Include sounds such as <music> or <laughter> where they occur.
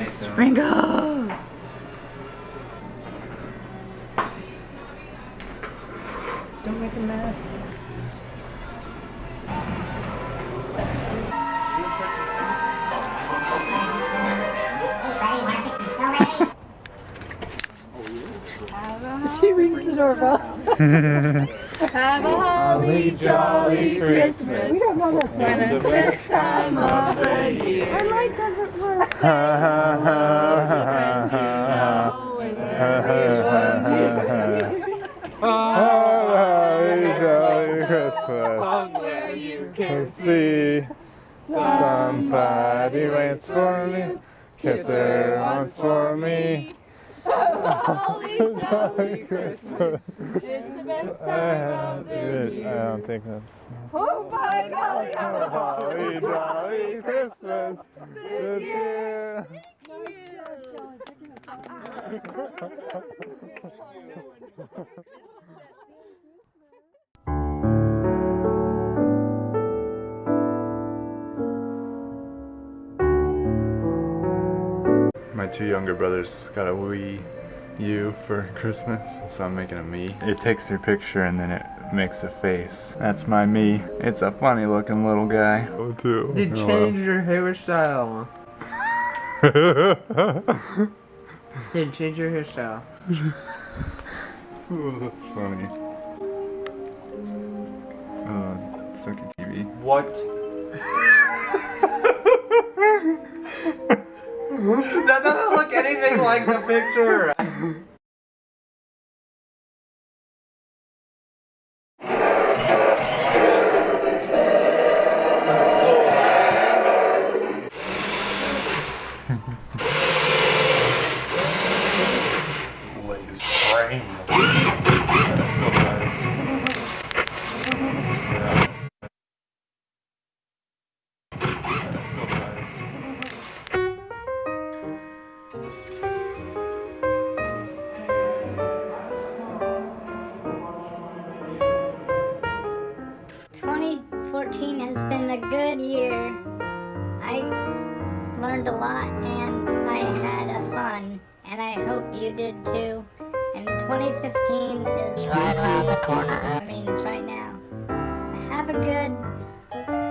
Sprinkles! Don't make a mess. She rings the doorbell. Have a holly jolly Christmas. We don't know that song. When it's this time of the year. Our light doesn't work. Friends you know Jolly Christmas. where you can see. Somebody waits for me. Kiss her for me. Jolly Christmas. It's the best uh, I time of the year. don't think that's. Oh my golly, Holly jolly Christmas this year. year. <laughs> <laughs> My two younger brothers got a Wii U for <laughs> Christmas, so I'm making a Mii. It takes your picture and then it makes a face. That's my Mii. It's a funny looking little guy. Oh, too. Dude, change your hairstyle. <laughs> Dude, change your hairstyle. Oh, that's funny. Uh, suck at TV. What? <laughs> like the picture. <laughs> Lays brain. 2014 has been a good year. I learned a lot and I had a fun, and I hope you did too. And 2015 is right around the corner. Eh? I mean, it's right now. Have a good